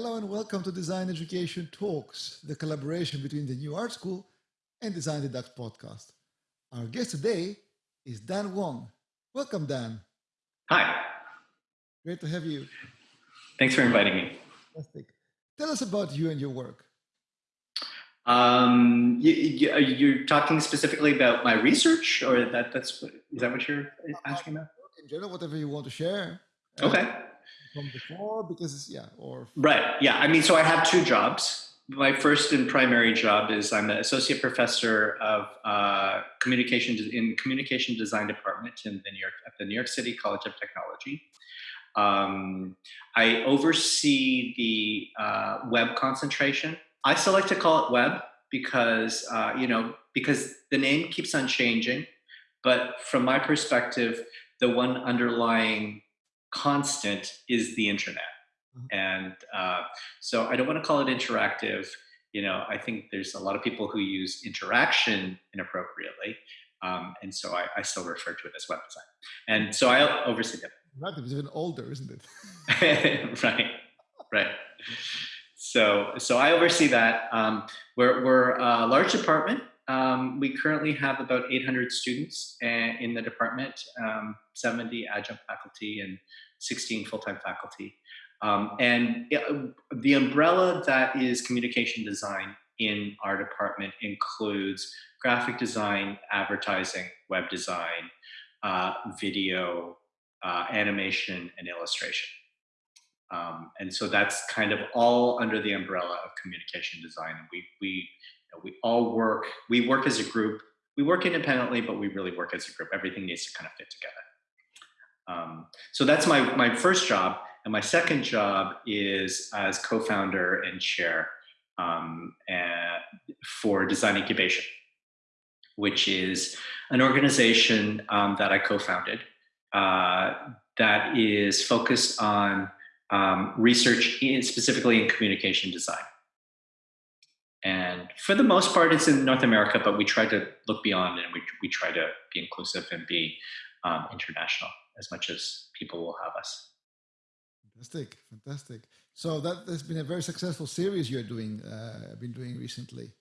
Hello and welcome to Design Education Talks, the collaboration between the New Art School and Design the Ducks podcast. Our guest today is Dan Wong. Welcome, Dan. Hi. Great to have you. Thanks for inviting me. Fantastic. Tell us about you and your work. Um, you, you, are talking specifically about my research, or that that's what, is that what you're asking about? In general, whatever you want to share. Okay. From before, because yeah, or right, yeah. I mean, so I have two jobs. My first and primary job is I'm an associate professor of uh, communication in communication design department in the New York at the New York City College of Technology. Um, I oversee the uh, web concentration. I still like to call it web because uh, you know because the name keeps on changing, but from my perspective, the one underlying constant is the internet, mm-hmm. and uh, so I don't want to call it interactive. You know, I think there's a lot of people who use interaction inappropriately, um, and so I, I, still refer to it as web design. And so I oversee that. Right, it's even older, isn't it? right, right. So, so I oversee that. Um, we're, we're a large department. Um, we currently have about 800 students eh, in the department, um, 70 adjunct faculty and 16 full-time faculty. Um, and it, the umbrella that is communication design in our department includes graphic design, advertising, web design, uh, video, uh, animation, and illustration. Um, and so that's kind of all under the umbrella of communication design. We, we, we all work, we work as a group. We work independently, but we really work as a group. Everything needs to kind of fit together. Um, so that's my, my first job. And my second job is as co-founder and chair um, for Design Incubation, which is an organization um, that I co-founded uh, that is focused on um, research in, specifically in communication design. And for the most part, it's in North America, but we try to look beyond and we, we try to be inclusive and be um, international as much as people will have us. Fantastic, fantastic. So that has been a very successful series you're doing, uh, been doing recently.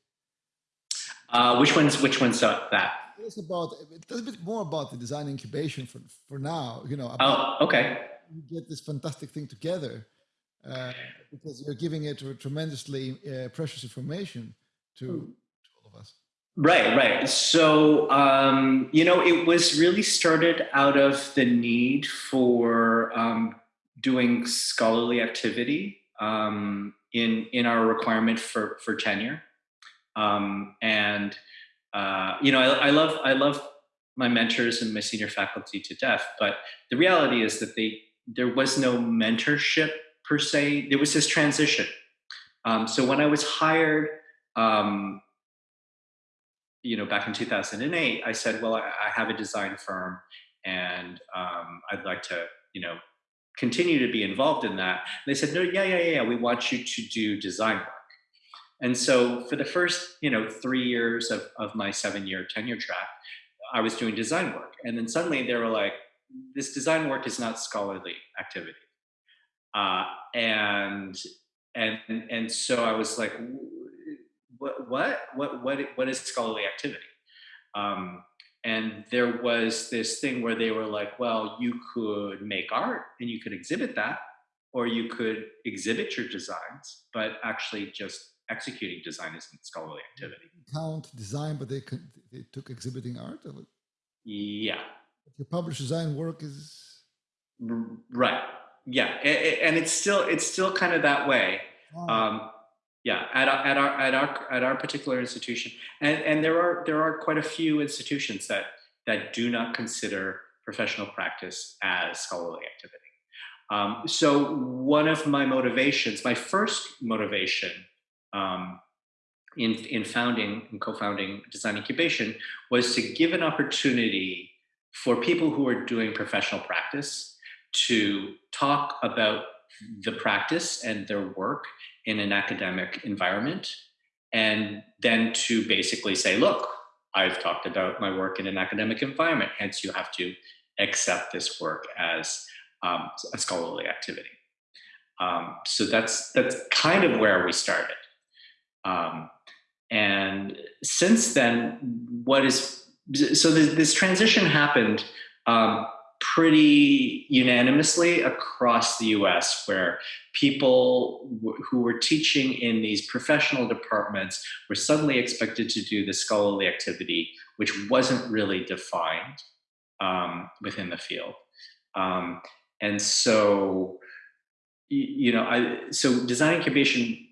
Uh, which one's which one's uh, that? It's about a little bit more about the design incubation for for now. You know. oh, okay. You get this fantastic thing together uh, because you're giving it tremendously uh, precious information to, hmm. to, all of us. Right, right. So um, you know, it was really started out of the need for um, doing scholarly activity um, in in our requirement for for tenure. Um, and uh, you know, I, I, love I love my mentors and my senior faculty to death, but the reality is that they there was no mentorship per se. There was this transition. Um, so when I was hired, um, you know, back in 2008, I said, well, I, I have a design firm and um, I'd like to, you know, continue to be involved in that. And they said, no, yeah, yeah, yeah, we want you to do design work. And so for the first, you know, three years of, of my seven year tenure track, I was doing design work. And then suddenly they were like, this design work is not scholarly activity. Uh, and, and, and so I was like, what, what, what, what, what is scholarly activity? Um, and there was this thing where they were like, well, you could make art and you could exhibit that, or you could exhibit your designs, but actually just executing design isn't scholarly activity. Count design, but they could, they took exhibiting art. Yeah. Your published design work is right. Yeah, and it's still it's still kind of that way. Oh. Um, yeah, at our, at our at our at our particular institution, and and there are there are quite a few institutions that that do not consider professional practice as scholarly activity. Um, so one of my motivations, my first motivation um, in, in founding and co-founding Design Incubation was to give an opportunity for people who are doing professional practice to talk about the practice and their work in an academic environment and then to basically say look i've talked about my work in an academic environment hence you have to accept this work as um, a scholarly activity Um, so that's that's kind of where we started. Um, and since then, what is so this, this transition happened um, pretty unanimously across the US, where people who were teaching in these professional departments were suddenly expected to do the scholarly activity, which wasn't really defined um, within the field. Um, and so, you know, I, so design incubation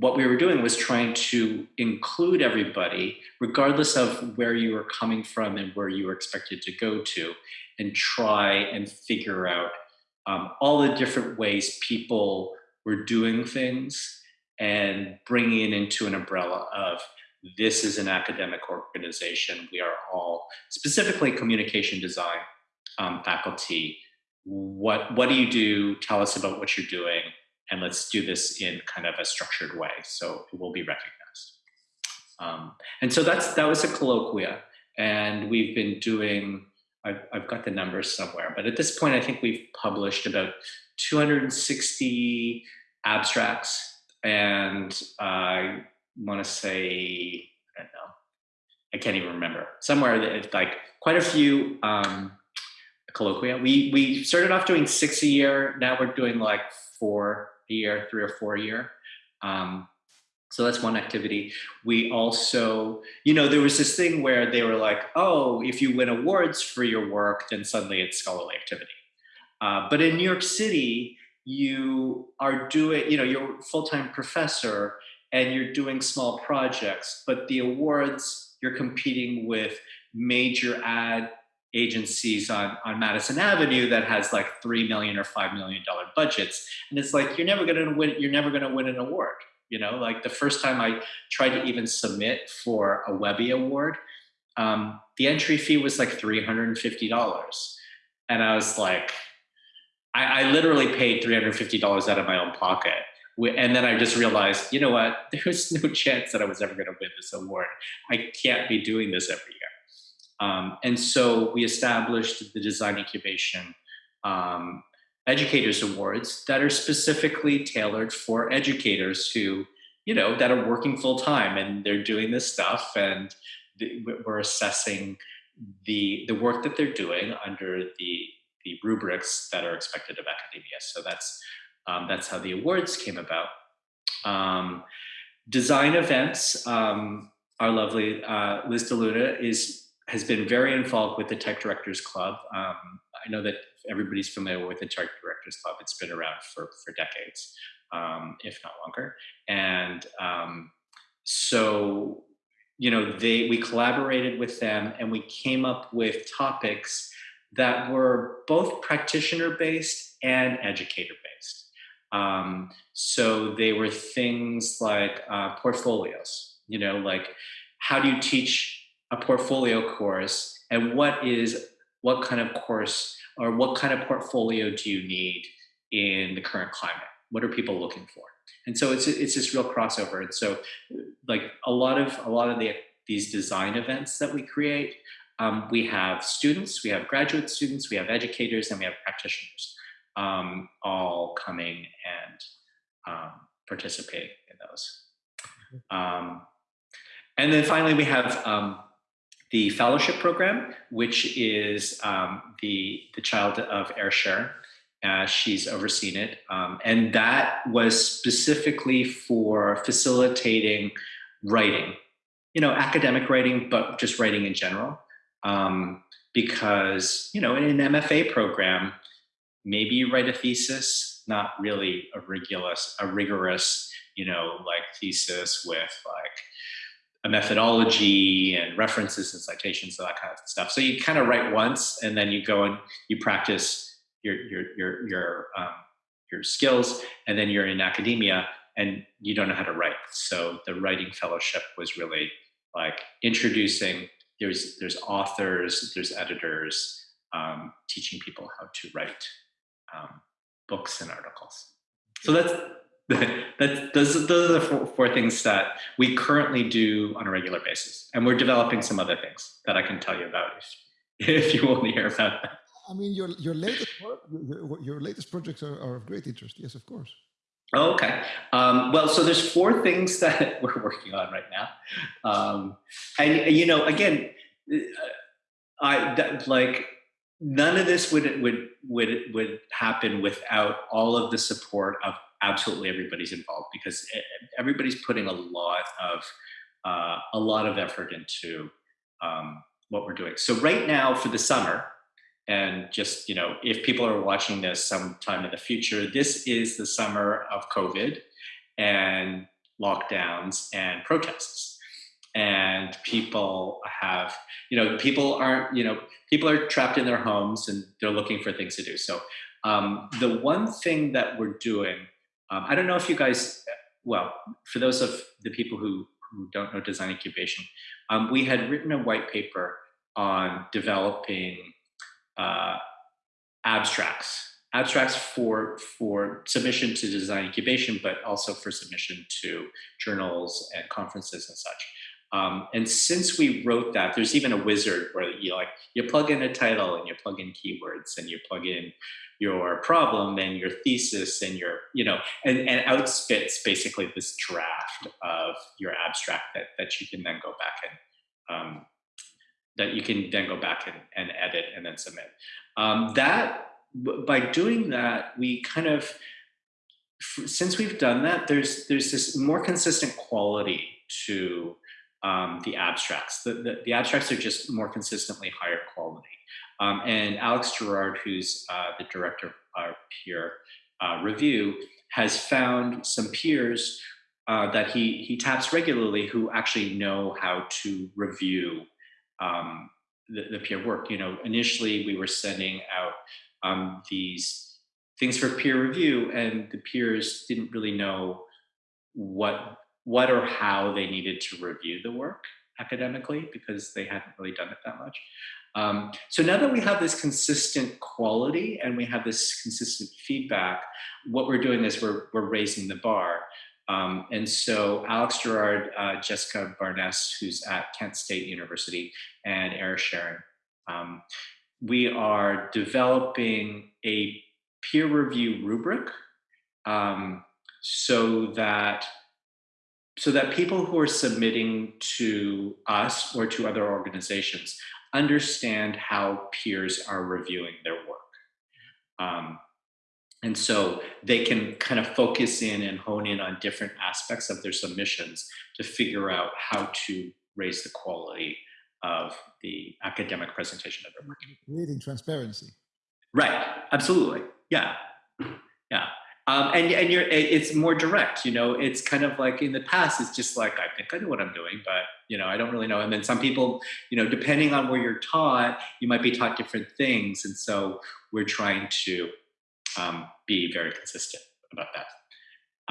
what we were doing was trying to include everybody, regardless of where you were coming from and where you were expected to go to, and try and figure out um, all the different ways people were doing things and bringing it into an umbrella of this is an academic organization. We are all specifically communication design um, faculty. What, what do you do? Tell us about what you're doing and let's do this in kind of a structured way so it will be recognized. Um, and so that's that was a colloquia, and we've been doing. I've, I've got the numbers somewhere, but at this point, I think we've published about 260 abstracts, and I want to say I don't know, I can't even remember. Somewhere that like quite a few um, colloquia. We we started off doing six a year. Now we're doing like four year, three or four year. Um, so that's one activity. We also, you know, there was this thing where they were like, oh, if you win awards for your work, then suddenly it's scholarly activity. Uh, but in New York City, you are doing, you know, you're a full-time professor and you're doing small projects, but the awards, you're competing with major ad agencies on, on Madison Avenue that has like three million or five million dollar budgets. And it's like you're never gonna win, you're never gonna win an award. You know, like the first time I tried to even submit for a Webby Award, um, the entry fee was like $350. And I was like, I, I literally paid $350 out of my own pocket. And then I just realized, you know what? There's no chance that I was ever going to win this award. I can't be doing this every year. Um, and so we established the Design Incubation um, Educators Awards that are specifically tailored for educators who, you know, that are working full time and they're doing this stuff and we're assessing the the work that they're doing under the the rubrics that are expected of academia. So that's um, that's how the awards came about. Um, design events. Um, our lovely uh, Liz DeLuna is has been very involved with the Type Directors Club. Um, I know that everybody's familiar with the Type Directors Club. It's been around for, for decades, um, if not longer. And um, so, you know, they we collaborated with them and we came up with topics that were both practitioner based and educator based. Um, so they were things like uh, portfolios, you know, like how do you teach a portfolio course? And what is what kind of course or what kind of portfolio do you need in the current climate? What are people looking for? And so it's it's this real crossover. And so like a lot of a lot of the these design events that we create um, we have students we have graduate students we have educators and we have practitioners um, all coming and um, participating in those. Mm-hmm. um, and then finally we have um, the fellowship program, which is um, the, the child of Aaris Sherin. Uh, she's overseen it. Um, and that was specifically for facilitating writing, you know, academic writing, but just writing in general. Um, because, you know, in an MFA program, maybe you write a thesis, not really a rigorous, a rigorous, you know, like thesis with like a methodology and references and citations and that kind of stuff. So you kind of write once and then you go and you practice your your your your um, your skills, and then you're in academia and you don't know how to write. So the writing fellowship was really like introducing. There's there's authors, there's editors, um, teaching people how to write um, books and articles. So that's that, those, those are the four, four, things that we currently do on a regular basis. And we're developing some other things that I can tell you about if, if you want to hear about that. I mean, your your latest work, your, your latest projects are, are of great interest. Yes, of course. Oh, okay. Um, well, so there's four things that we're working on right now, um, and you know, again, uh, I that, like none of this would would would would happen without all of the support of absolutely everybody's involved because everybody's putting a lot of uh, a lot of effort into um, what we're doing. So right now for the summer, and just you know if people are watching this sometime in the future this is the summer of covid and lockdowns and protests and people have you know people aren't you know people are trapped in their homes and they're looking for things to do so um, the one thing that we're doing um, i don't know if you guys well for those of the people who who don't know design incubation um, we had written a white paper on developing uh, abstracts. Abstracts for for submission to design incubation but also for submission to journals and conferences and such um, and since we wrote that there's even a wizard where you like you plug in a title and you plug in keywords and you plug in your problem and your thesis and your you know and, and outspits basically this draft of your abstract that, that you can then go back and um, that you can then go back and, and edit and then submit. Um, that by doing that, we kind of since we've done that, there's there's this more consistent quality to um, the abstracts. The, the, the, abstracts are just more consistently higher quality. Um, and Alex Gerard, who's uh, the director of our peer uh, review, has found some peers uh, that he he taps regularly who actually know how to review um, the, the, peer work. You know, initially we were sending out um, these things for peer review, and the peers didn't really know what what or how they needed to review the work academically because they hadn't really done it that much. Um, so now that we have this consistent quality and we have this consistent feedback, what we're doing is we're, we're raising the bar. Um, and so Alex Gerard, uh, Jessica Barness, who's at Kent State University, and Aaris Sherin, um, we are developing a peer review rubric um, so that so that people who are submitting to us or to other organizations understand how peers are reviewing their work. Um, and so they can kind of focus in and hone in on different aspects of their submissions to figure out how to raise the quality of the academic presentation of their work. Creating transparency. Right. Absolutely. Yeah. Yeah. Um, and and you're it's more direct. You know, it's kind of like in the past, it's just like I think I know what I'm doing, but you know, I don't really know. And then some people, you know, depending on where you're taught, you might be taught different things, and so we're trying to um, be very consistent about that.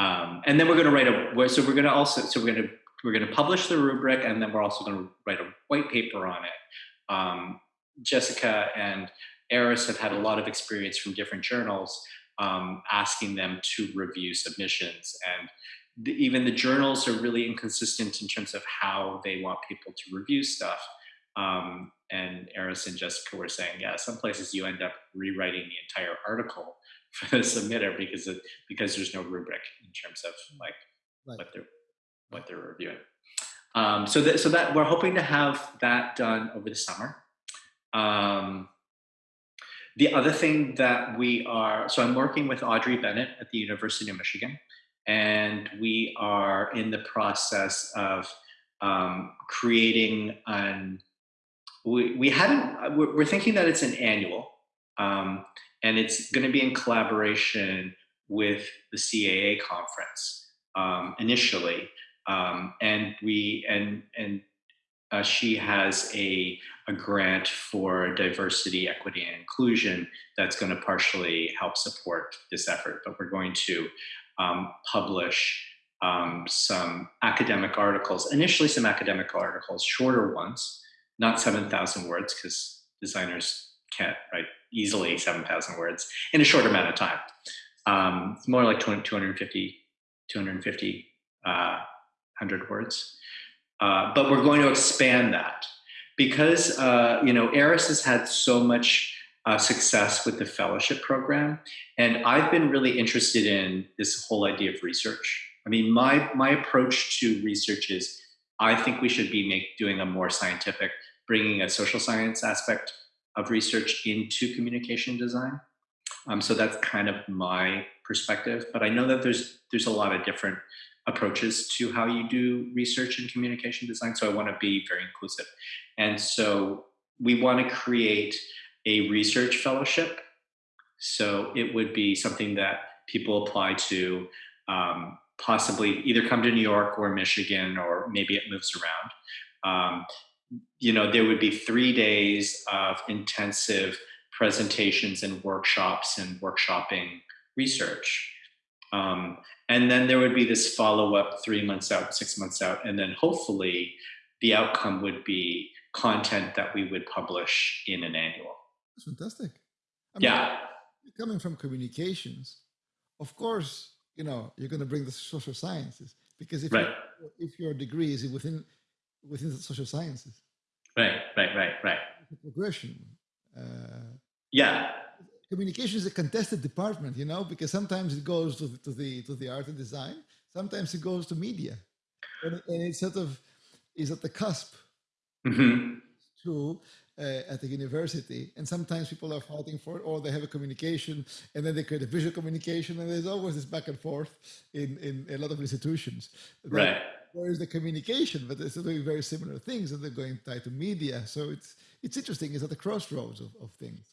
Um, and then we're going to write a so we're going to also so we're going to we're going to publish the rubric and then we're also going to write a white paper on it. Um, Jessica and Aaris have had a lot of experience from different journals um, asking them to review submissions and the, even the journals are really inconsistent in terms of how they want people to review stuff. Um, and Aaris and Jessica were saying, yeah, some places you end up rewriting the entire article for the submitter because of, because there's no rubric in terms of like right. what they're what they're reviewing. Um, so that so that we're hoping to have that done over the summer. Um, the other thing that we are so I'm working with Audrey Bennett at the University of Michigan, and we are in the process of um, creating an we, we hadn't we're thinking that it's an annual um, and it's going to be in collaboration with the CAA conference um, initially, um, and we and and uh, she has a a grant for diversity, equity, and inclusion that's going to partially help support this effort. But we're going to um, publish um, some academic articles, initially some academic articles, shorter ones, not 7,000 words because designers can't write easily 7,000 words in a short amount of time. Um, it's more like 20, 250, 250, uh, 100 words. Uh, but we're going to expand that because, uh, you know, Aaris has had so much uh, success with the fellowship program. And I've been really interested in this whole idea of research. I mean, my, my approach to research is I think we should be make, doing a more scientific, bringing a social science aspect of research into communication design. Um, so that's kind of my perspective. But I know that there's there's a lot of different approaches to how you do research and communication design. So I want to be very inclusive. And so we want to create a research fellowship. So it would be something that people apply to, um, possibly either come to New York or Michigan, or maybe it moves around. Um, you know, there would be three days of intensive presentations and workshops and workshopping research. Um, and then there would be this follow up three months out, six months out, and then hopefully the outcome would be content that we would publish in an annual. That's fantastic. I mean, yeah. Coming from communications, of course, you know, you're going to bring the social sciences because if, right. if your degree is within within the social sciences. Right, right, right, right. Progression. Uh, yeah. Communication is a contested department, you know, because sometimes it goes to the, to the to the art and design, sometimes it goes to media, and, and it sort of is at the cusp. Mm-hmm. To uh, at the university, and sometimes people are fighting for it, or they have a communication, and then they create a visual communication, and there's always this back and forth in in a lot of institutions. Right. Where is the communication? But they're doing very similar things, and they're going tied to media. So it's it's interesting. It's at the crossroads of, of things.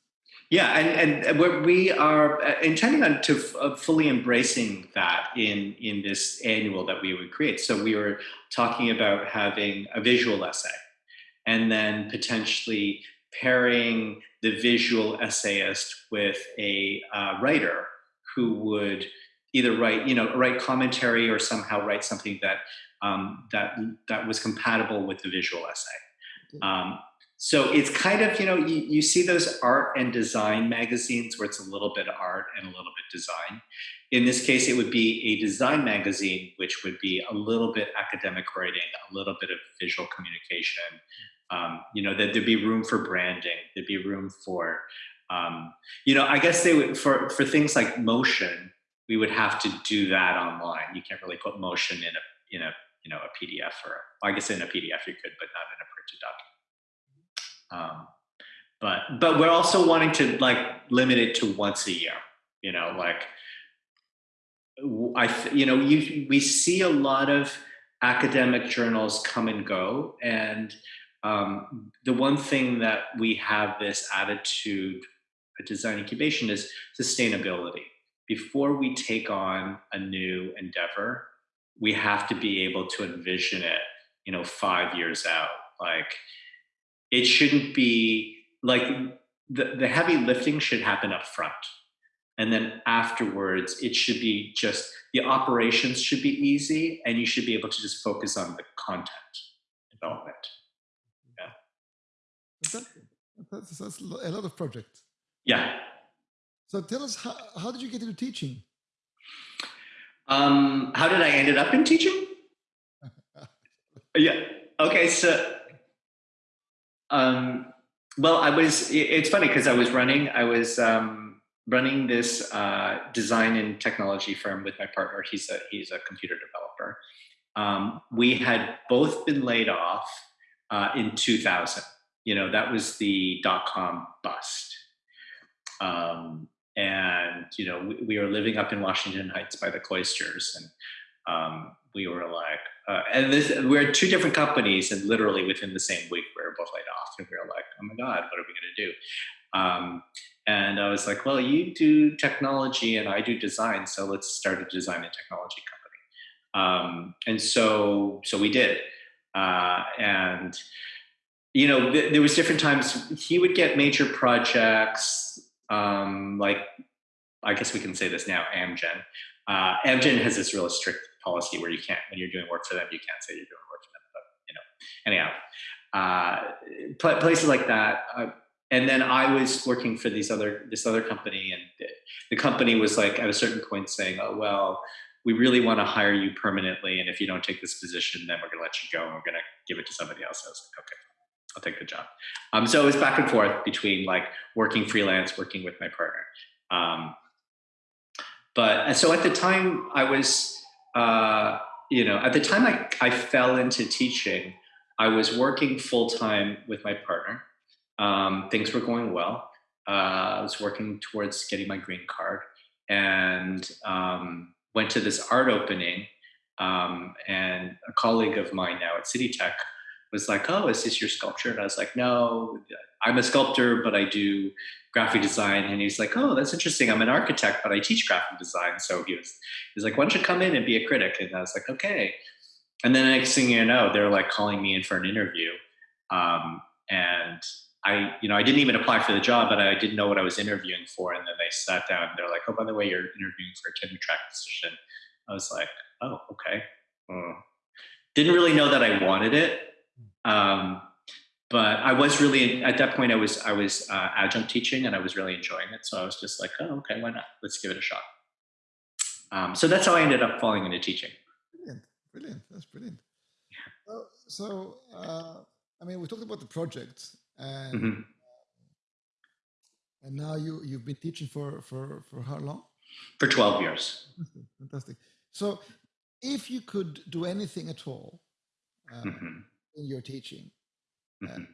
Yeah, and and we are uh, intending on to uh, fully embracing that in in this annual that we would create. So we were talking about having a visual essay and then potentially pairing the visual essayist with a uh, writer who would either write, you know, write commentary or somehow write something that um, that that was compatible with the visual essay. Um, so it's kind of, you know, you, you see those art and design magazines where it's a little bit art and a little bit design. In this case, it would be a design magazine, which would be a little bit academic writing, a little bit of visual communication, um, you know that there'd be room for branding there'd be room for um, you know i guess they would for for things like motion we would have to do that online. You can't really put motion in a in a you know a pdf or i guess in a pdf you could but not in a printed document um, but but we're also wanting to like limit it to once a year you know like i you know you we see a lot of academic journals come and go and um, the one thing that we have this attitude at Design Incubation is sustainability. Before we take on a new endeavor, we have to be able to envision it, you know, five years out. Like it shouldn't be like the, the heavy lifting should happen up front. And then afterwards, it should be just the operations should be easy and you should be able to just focus on the content development. That's, that's a lot of projects. Yeah. So tell us, how, how did you get into teaching? Um, how did I ended up in teaching? yeah. Okay. So, um, well, I was. It's funny because I was running. I was um, running this uh, design and technology firm with my partner. He's a he's a computer developer. Um, we had both been laid off uh, in 2000 you know, that was the dot com bust. Um, and, you know, we, we, were living up in Washington Heights by the cloisters. And um, we were like, uh, and this, we're two different companies, and literally within the same week, we were both laid off. And we were like, oh my God, what are we to do? Um, and I was like, well, you do technology and I do design, so let's start a design and technology company. Um, and so, so we did. Uh, and you know, th- there was different times he would get major projects, um, like I guess we can say this now, Amgen. Uh, Amgen has this really strict policy where you can't, when you're doing work for them, you can't say you're doing work for them. But you know, anyhow, uh, pl- places like that. Uh, and then I was working for these other this other company, and the, company was like at a certain point saying, "Oh well, we really want to hire you permanently, and if you don't take this position, then we're going to let you go, and we're going to give it to somebody else." I was like, "Okay." I'll take the job. Um, so it was back and forth between like working freelance, working with my partner. Um, but so at the time I was, uh, you know, at the time I, I fell into teaching, I was working full time with my partner. Um, things were going well. Uh, I was working towards getting my green card and um, went to this art opening. Um, and a colleague of mine now at City Tech was like, "Oh, is this your sculpture?" And I was like, "No, I'm a sculptor, but I do graphic design." And he's like, "Oh, that's interesting. I'm an architect, but I teach graphic design." So he was, he was like, "Why don't you come in and be a critic?" And I was like, "Okay." And then the next thing you know, they're like calling me in for an interview, um, and I, you know, I didn't even apply for the job, but I didn't know what I was interviewing for. And then they sat down. And they're like, "Oh, by the way, you're interviewing for a tenure track position." I was like, "Oh, okay." Uh, didn't really know that I wanted it um, but I was really at that point. I was I was uh, adjunct teaching, and I was really enjoying it. So I was just like, oh, okay, why not? Let's give it a shot. Um, so that's how I ended up falling into teaching. Brilliant, brilliant. That's brilliant. Yeah. Uh, so, uh, I mean, we talked about the project, and mm-hmm. and now you you've been teaching for for for how long? For twelve years. Fantastic. Fantastic. So, if you could do anything at all. Uh, mm-hmm in your teaching, uh, mm-hmm. uh,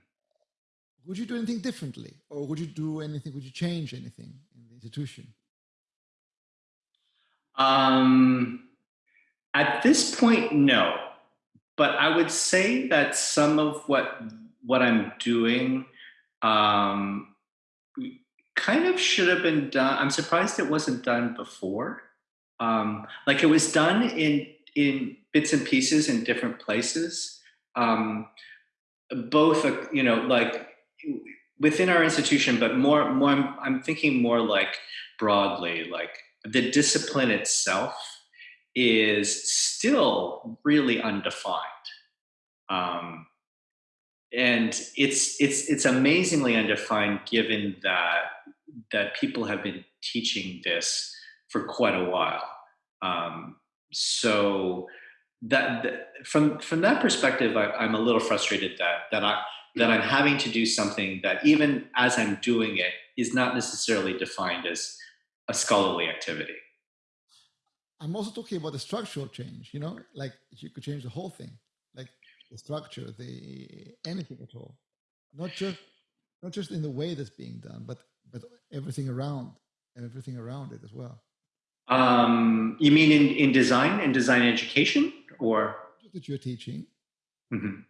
would you do anything differently, or would you do anything? Would you change anything in the institution? Um, at this point, no. But I would say that some of what what I'm doing um, kind of should have been done. I'm surprised it wasn't done before. Um, like it was done in in bits and pieces in different places um, both, uh, you know, like within our institution, but more, more, I'm, I'm thinking more like broadly, like the discipline itself is still really undefined. Um, and it's it's it's amazingly undefined given that that people have been teaching this for quite a while. Um, so that, that from from that perspective, I, am a little frustrated that that I that I'm having to do something that even as I'm doing it is not necessarily defined as a scholarly activity. I'm also talking about the structural change. You know, like you could change the whole thing, like the structure, the anything at all, not just not just in the way that's being done, but but everything around and everything around it as well. Um, you mean in, in design and design education? or? That you're teaching. Mm-hmm.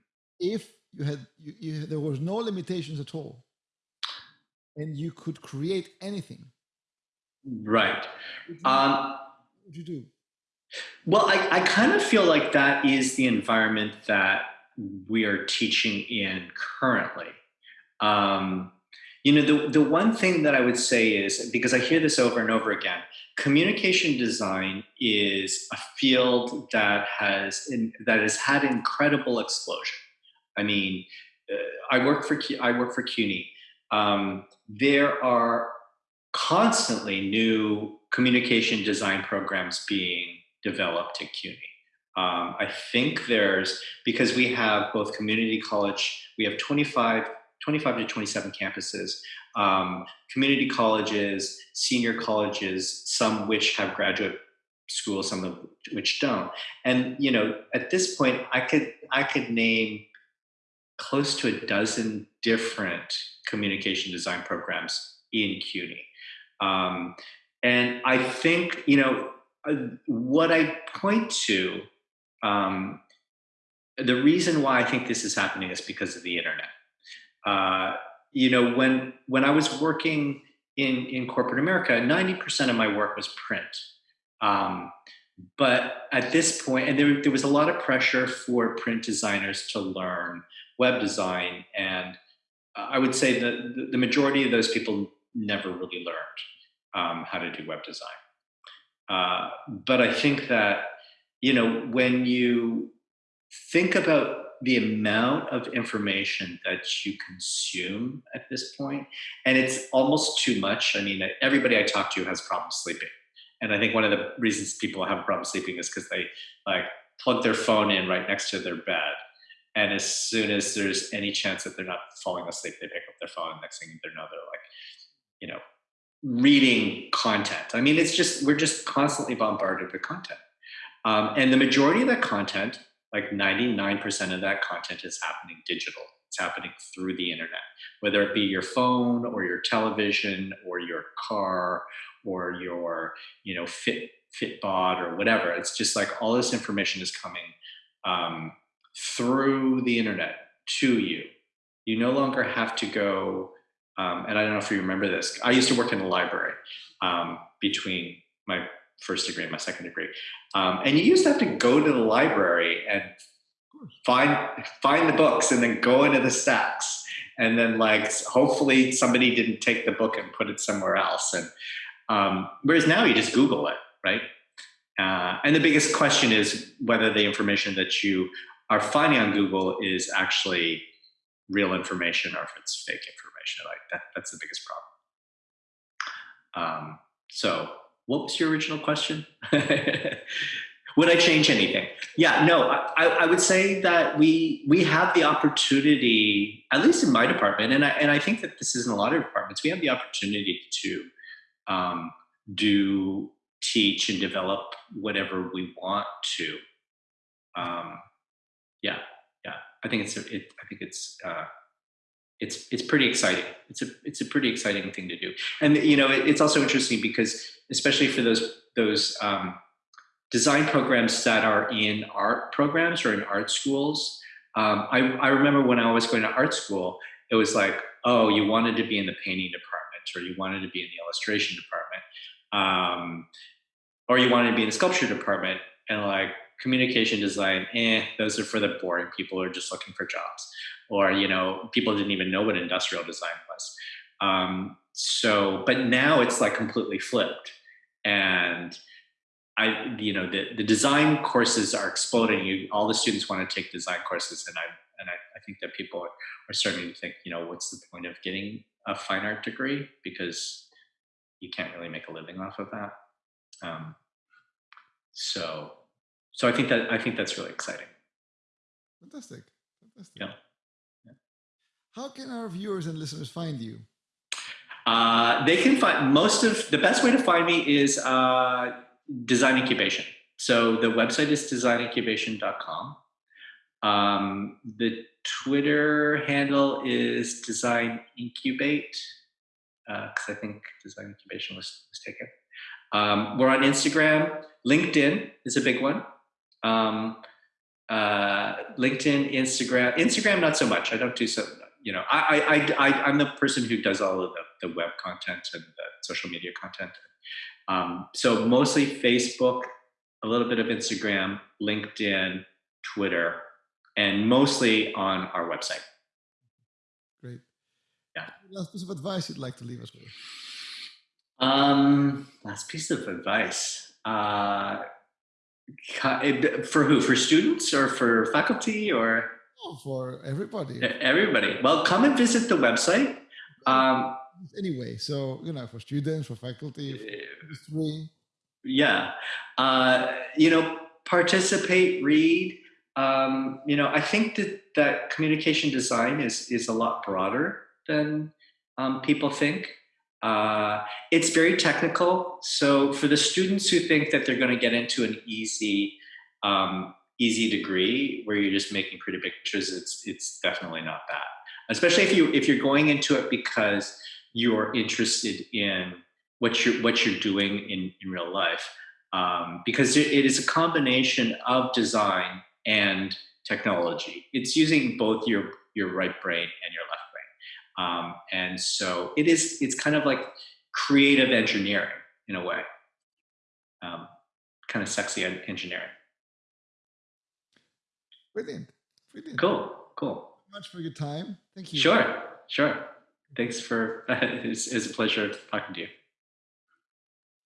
if you had you, you, there was no limitations at all and you could create anything. Right. What would you, um, what would you do? well I, I kind of feel like that is the environment that we are teaching in currently. Um, you know the, the one thing that i would say is because i hear this over and over again communication design is a field that has in, that has had incredible explosion. I mean, uh, I work for I work for CUNY. Um, there are constantly new communication design programs being developed at CUNY. Um, I think there's because we have both community college, we have 25, 25 to 27 campuses um, community colleges, senior colleges, some which have graduate schools, some of which don't. And you know, at this point, I could I could name close to a dozen different communication design programs in CUNY. Um, and I think you know uh, what I point to. Um, the reason why I think this is happening is because of the internet. Uh, you know, when when I was working in in corporate America, ninety percent of my work was print. Um, but at this point, and there, there was a lot of pressure for print designers to learn web design, and I would say that the, majority of those people never really learned um, how to do web design. Uh, but I think that you know when you think about the amount of information that you consume at this point, and it's almost too much. I mean, everybody I talk to has problems sleeping, and I think one of the reasons people have a problem sleeping is because they like plug their phone in right next to their bed, And as soon as there's any chance that they're not falling asleep, they pick up their phone. Next thing they know, they're like, you know, reading content. I mean, it's just, we're just constantly bombarded with content. Um, and the majority of that content, like 99% of that content is happening digital. It's happening through the internet, whether it be your phone or your television or your car or your, you know, Fit Fitbit or whatever. It's just like all this information is coming um, through the internet to you. You no longer have to go, um, and I don't know if you remember this. I used to work in a library um, between my first degree and my second degree, um, and you used to have to go to the library and find find the books and then go into the stacks. And then like hopefully somebody didn't take the book and put it somewhere else. And um, whereas now you just google it right? Uh, and the biggest question is whether the information that you are finding on google is actually real information or if it's fake information. Like that that's the biggest problem. Um, so what was your original question? Would i change anything? Yeah no I, I would say that we we have the opportunity at least in my department and i and i think that this is in a lot of departments we have the opportunity to um, do teach and develop whatever we want to. Um, yeah yeah. I think it's it, i think it's uh, it's it's pretty exciting. It's a it's a pretty exciting thing to do, and you know it, it's also interesting because especially for those those um, design programs that are in art programs or in art schools. Um, I, I remember when I was going to art school, it was like, oh, you wanted to be in the painting department, or you wanted to be in the illustration department, um, or you wanted to be in the sculpture department, and like communication design, eh, those are for the boring people who are just looking for jobs or you know people didn't even know what industrial design was. Um, so but now it's like completely flipped. And i you know the, the design courses are exploding. You all the students want to take design courses and i and i, I think that people are starting to think you know what's the point of getting a fine art degree? Because you can't really make a living off of that. Um, so so i think that i think that's really exciting fantastic fantastic yeah how can our viewers and listeners find you? Uh, they can find most of the best way to find me is uh, Design Incubation. So the website is designincubation.com. Um, the Twitter handle is Design Incubate because uh, I think Design Incubation was, was taken. Um, we're on Instagram. LinkedIn is a big one. Um, uh, LinkedIn, Instagram, Instagram, not so much. I don't do so you know, I, I, I, I'm the person who does all of the, the web content and the social media content. Um, so mostly Facebook, a little bit of Instagram, LinkedIn, Twitter, and mostly on our website. Great. Yeah. Last piece of advice you'd like to leave us with? Um, last piece of advice. Uh, for who? For students or for faculty or? Oh, for everybody. Everybody. Well, come and visit the website. Um, anyway, so you know, for students, for faculty, for Yeah, uh, you know, participate, read. Um, you know, I think that that communication design is is a lot broader than um, people think. Uh, it's very technical. So for the students who think that they're going to get into an easy um, easy degree where you're just making pretty pictures, it's it's definitely not that. Especially if you if you're going into it because you're interested in what you're what you're doing in, in real life. Um, because it, is a combination of design and technology. It's using both your your right brain and your left. Um, and so it is it's kind of like creative engineering in a way. Um, kind of sexy engineering. Brilliant. Brilliant. Cool. Cool. much for your time. Thank you. Sure. Sure. Thanks for, it's, it's a pleasure talking to you.